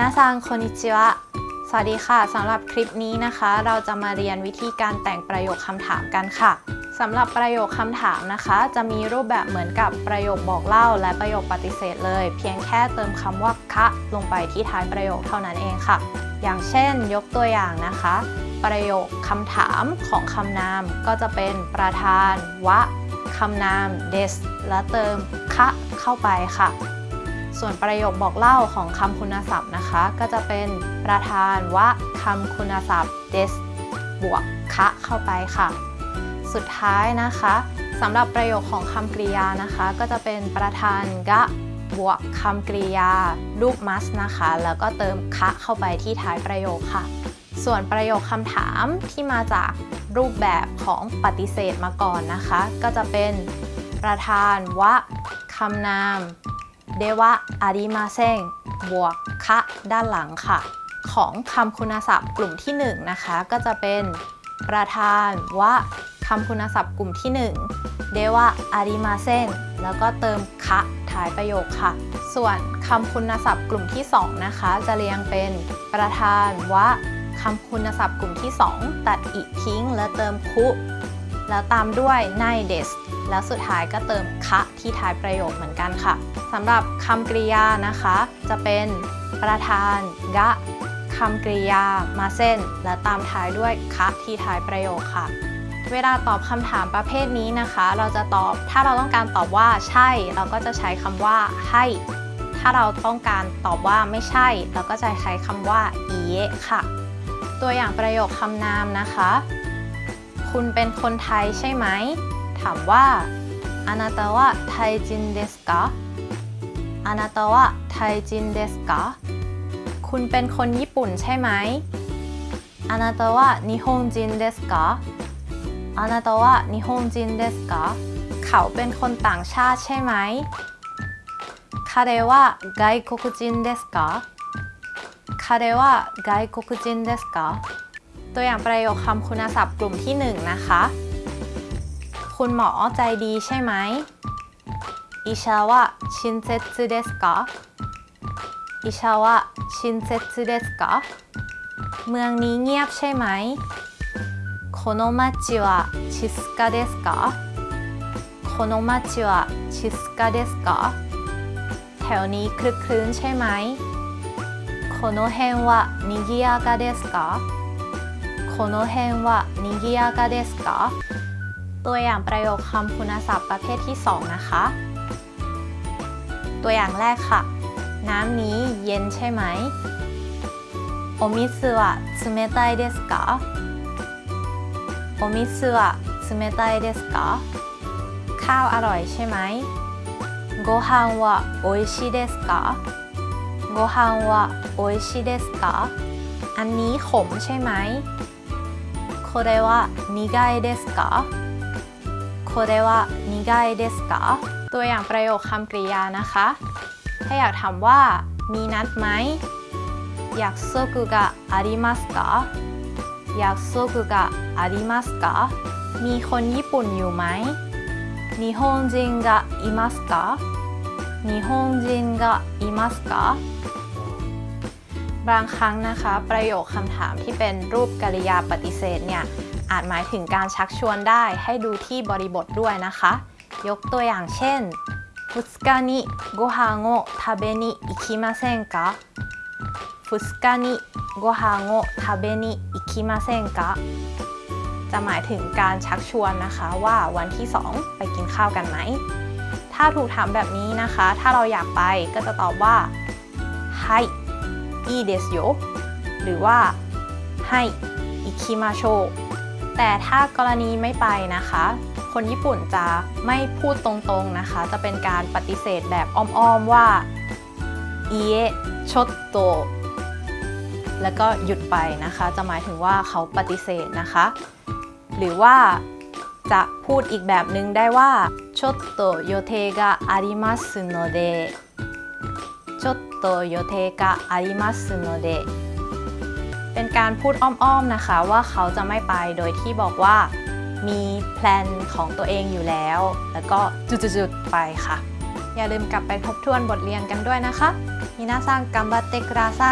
นาซังคนิชิวะ สวัสดีค่ะ สำหรับคลิปนี้นะคะ เราจะมาเรียนวิธีการแต่งประโยคคำถามกันค่ะ สำหรับประโยคคำถามนะคะ จะมีรูปแบบเหมือนกับประโยคบอกเล่า และประโยคปฏิเสธเลย เพียงแค่เติมคำว่าคะลงไปที่ท้ายประโยคเท่านั้นเองค่ะ อย่างเช่น ยกตัวอย่างนะคะ ประโยคคำถามของคำนามก็จะเป็นประธาน วะคำนาม des และเติมคะเข้าไปค่ะ ส่วนประโยคบอกเล่าของคำคุณศัพท์นะคะ ก็จะเป็นประธานวะคำคุณศัพท์ des บวกคะเข้าไปค่ะ สุดท้ายนะคะสำหรับประโยคของคำกริยานะคะ ก็จะเป็นประธานกะบวกคำกริยารูป must นะคะ แล้วก็เติมคะเข้าไปที่ท้ายประโยคค่ะ ส่วนประโยคคำถามที่มาจากรูปแบบของปฏิเสธมาก่อนนะคะ ก็จะเป็นประธานวะคำนาม เดวะอาริมาเซงบวกคะด้านหลังค่ะ ของคำคุณศัพท์กลุ่มที่ 1 นะคะ ก็จะเป็นประธานวะคำคุณศัพท์กลุ่มที่ 1 เดวะอาริมาเซงแล้วก็เติมคะท้ายประโยคค่ะ ส่วนคำคุณศัพท์กลุ่มที่ 2 นะคะ จะเรียงเป็นประธานวะคำคุณศัพท์กลุ่มที่ 2 ตัดอีทิ้ง และเติมคุ แล้วตามด้วยไนเดส แล้วสุดท้ายก็เติมคะที่ท้ายประโยคเหมือนกันค่ะสำหรับคำกริยานะคะ จะเป็นประธานกะคำกริยามาเส้น และตามท้ายด้วยคะที่ท้ายประโยคค่ะ เวลาตอบคำถามประเภทนี้นะคะ เราจะตอบถ้าเราต้องการตอบว่าใช่ เราก็จะใช้คำว่าให้ ถ้าเราต้องการตอบว่าไม่ใช่ เราก็จะใช้คำว่าอีเยค่ะ ตัวอย่างประโยคคำนามนะคะ คุณเป็นคนไทยใช่ไหม ถามว่าあなたはไทยจินเดสกะあなたはไทยจินเดสกะคุณเป็นคนญี่ปุ่นใช่ไหมあなたは日本人ですかあなたは日本人ですかเขาเป็นคนต่างชาติใช่ไหม彼は外国人ですか彼は外国人ですかตัวอย่างประโยคคำคุณศัพท์กลุ่มที่ 1 นะคะ คุณหมอใจดีใช่ไหมอิชาวะชินเซตสึเดสกะอิชาวะชินเซตสึเดสกะเมืองนี้เงียบใช่ไหมโคโนมาจิวะชิสกะเดสกะโคโนมาจิวะชิสกะเดสกะแถวนี้คลึกคลื้นใช่ไหมโคโนเฮนวะนิกิยากะเดสกะ ตัวอย่างประโยคคำคุณศัพท์ประเภทที่ 2 นะคะ ตัวอย่างแรกค่ะ น้ำนี้เย็นใช่ไหมโอมิสึวะつめたいですかโอมิสึวะつめたいですかข้าวอร่อยใช่ไหมご飯は美味しいですかご飯は美味しいですかอันนี้ขมใช่ไหมこれは苦いですか โคเรวะนิกายเดสกะตัวอย่างประโยคคำกริยานะคะ ถ้าอยากถามว่า มีนัดไหมอยากโซกุกะอาริมัสกะอยากโซกุกะอาริมัสกะมีคนญี่ปุ่นอยู่ไหมนิฮงจินกะอิมัสกะนิฮงจินกะอิมัสกะบางครั้งนะคะ ประโยคคำถามที่เป็นรูปกริยาปฏิเสธเนี่ย อาจหมายถึงการชักชวนได้ให้ดูที่บริบทด้วยนะคะ ยกตัวอย่างเช่นฟุสกานิご飯を食べに行きませんか 二日にご飯を食べに行きませんかจะหมายถึงการชักชวนนะคะว่าวันที่ 2 ไปกินข้าวกันไหม ถ้าถูกถามแบบนี้นะคะ ถ้าเราอยากไปก็จะตอบว่าはい、いいですよหรือว่าはい、行きましょう แต่ถ้ากรณีไม่ไปนะคะ คนญี่ปุ่นจะไม่พูดตรงๆนะคะ จะเป็นการปฏิเสธแบบอ้อมๆว่าเอชดโตแล้วก็หยุดไปนะคะ จะหมายถึงว่าเขาปฏิเสธนะคะ หรือว่าจะพูดอีกแบบนึงได้ว่าชดโตโยเทกะอาริมัสโนเดちょっと予定がありますので เป็นการพูดอ้อมๆนะคะว่าเขาจะไม่ไปโดยที่บอกว่ามีแพลนของตัวเองอยู่แล้ว แล้วก็จุดๆไปค่ะ อย่าลืมกลับไปทบทวนบทเรียนกันด้วยนะคะมินาซังกัมบัตเตกราไซ